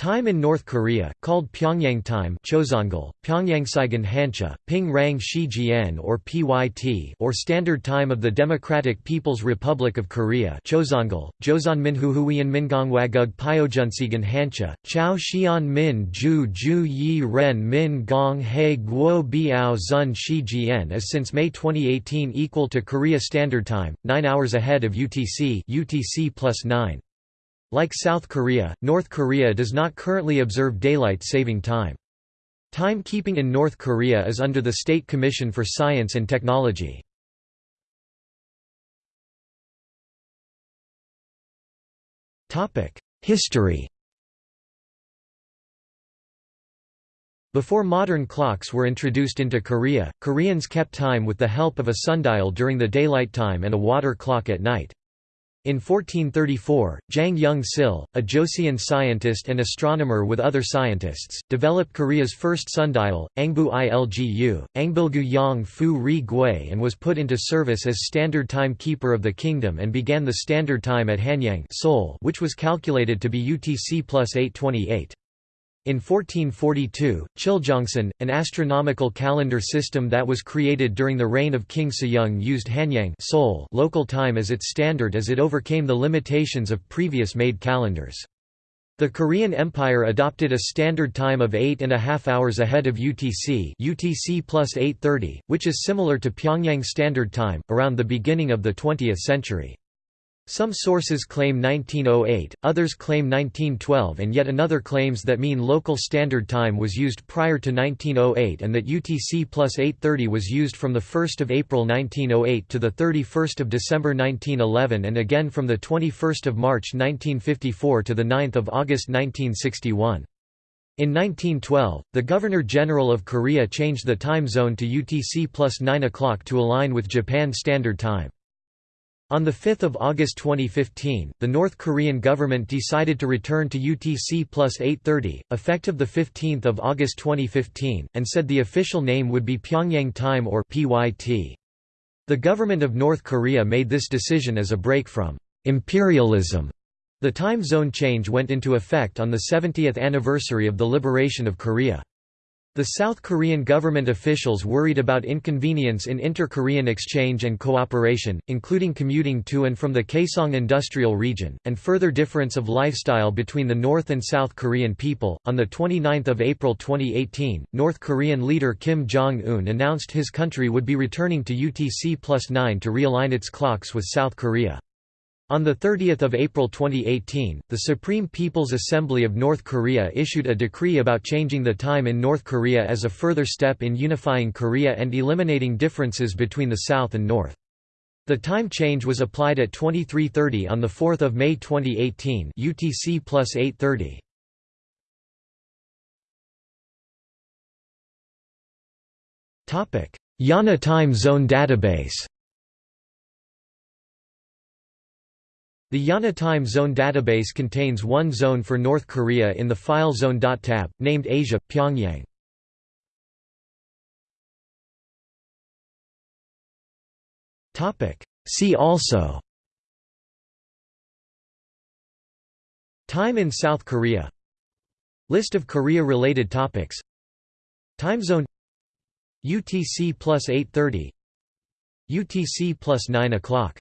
Time in North Korea, called Pyongyang time Chosongal, Pyongyangsaigan Hancha, Ping Rang Shi or PYT or Standard Time of the Democratic People's Republic of Korea Chosongal, Joseon Minhuhuian Mingongwagug Pyojunsigan Hancha, Chao Xian Min Ju Ju Yi Ren Min Gong He Guo Biao Zun Shi is since May 2018 equal to Korea Standard Time, 9 hours ahead of UTC UTC plus 9. Like South Korea, North Korea does not currently observe daylight saving time. Timekeeping in North Korea is under the State Commission for Science and Technology. History Before modern clocks were introduced into Korea, Koreans kept time with the help of a sundial during the daylight time and a water clock at night. In 1434, Jang Young-sil, a Joseon scientist and astronomer with other scientists, developed Korea's first sundial, Angbu Ilgu, Angbilgu Yang Fu Ri Gui and was put into service as standard time keeper of the kingdom and began the standard time at Hanyang Seoul, which was calculated to be UTC plus 828. In 1442, Chiljeongsan, an astronomical calendar system that was created during the reign of King Sejong used Hanyang Seoul local time as its standard as it overcame the limitations of previous made calendars. The Korean Empire adopted a standard time of eight and a half hours ahead of UTC UTC plus 830, which is similar to Pyongyang Standard Time, around the beginning of the 20th century. Some sources claim 1908, others claim 1912 and yet another claims that mean local standard time was used prior to 1908 and that UTC plus 830 was used from 1 April 1908 to 31 December 1911 and again from 21 March 1954 to 9 August 1961. In 1912, the Governor-General of Korea changed the time zone to UTC plus 9 o'clock to align with Japan Standard Time. On 5 August 2015, the North Korean government decided to return to UTC plus 830, effective 15 August 2015, and said the official name would be Pyongyang Time or PYT. The government of North Korea made this decision as a break from imperialism. The time zone change went into effect on the 70th anniversary of the liberation of Korea. The South Korean government officials worried about inconvenience in inter-Korean exchange and cooperation, including commuting to and from the Kaesong industrial region, and further difference of lifestyle between the North and South Korean people. On the 29th of April 2018, North Korean leader Kim Jong-un announced his country would be returning to UTC plus 9 to realign its clocks with South Korea. On 30 April 2018, the Supreme People's Assembly of North Korea issued a decree about changing the time in North Korea as a further step in unifying Korea and eliminating differences between the South and North. The time change was applied at 23:30 on 4 May 2018 UTC plus 8:30. IANA Time Zone Database The IANA Time Zone database contains one zone for North Korea in the File zone.tab, named Asia, Pyongyang. See also. Time in South Korea. List of Korea-related topics. Time zone. UTC plus 830 UTC plus 9 o'clock